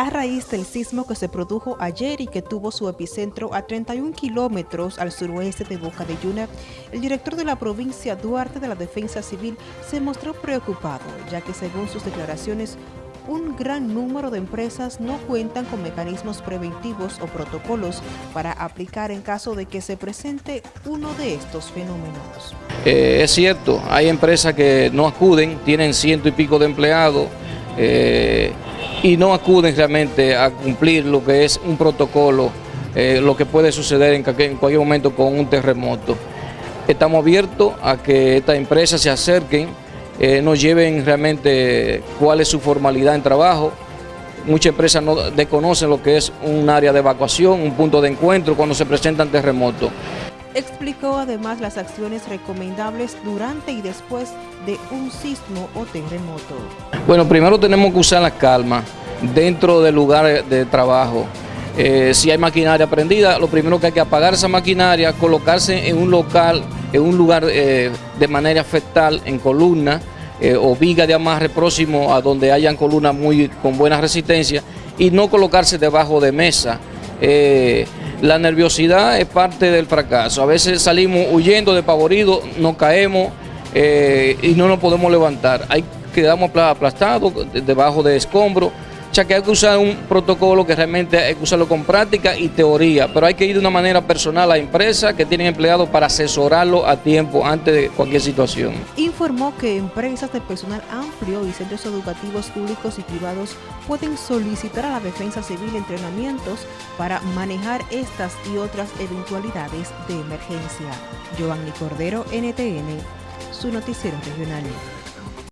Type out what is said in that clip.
a raíz del sismo que se produjo ayer y que tuvo su epicentro a 31 kilómetros al suroeste de Boca de Yuna, el director de la provincia Duarte de la Defensa Civil se mostró preocupado, ya que según sus declaraciones, un gran número de empresas no cuentan con mecanismos preventivos o protocolos para aplicar en caso de que se presente uno de estos fenómenos. Eh, es cierto, hay empresas que no acuden, tienen ciento y pico de empleados, eh, y no acuden realmente a cumplir lo que es un protocolo, eh, lo que puede suceder en, cualquier momento con un terremoto. Estamos abiertos a que estas empresas se acerquen, eh, nos lleven realmente cuál es su formalidad en trabajo. Muchas empresas no desconocen lo que es un área de evacuación, un punto de encuentro cuando se presentan terremotos. Explicó además las acciones recomendables durante y después de un sismo o terremoto. Bueno, primero tenemos que usar la calma dentro del lugar de trabajo. Eh, si hay maquinaria prendida, lo primero que hay que apagar esa maquinaria, colocarse en un local, en un lugar eh, de manera fetal, en columna eh, o viga de amarre próximo a donde hayan columnas muy con buena resistencia y no colocarse debajo de mesa. La nerviosidad es parte del fracaso. A veces salimos huyendo, de despavoridos, nos caemos eh, y no nos podemos levantar. Hay, quedamos aplastados debajo de escombros que hay que usar un protocolo que realmente hay que usarlo con práctica y teoría, pero hay que ir de una manera personal a empresas que tienen empleados para asesorarlo a tiempo antes de cualquier situación. Informó que empresas de personal amplio y centros educativos públicos y privados pueden solicitar a la Defensa Civil entrenamientos para manejar estas y otras eventualidades de emergencia. Giovanni Cordero, NTN, su noticiero regional.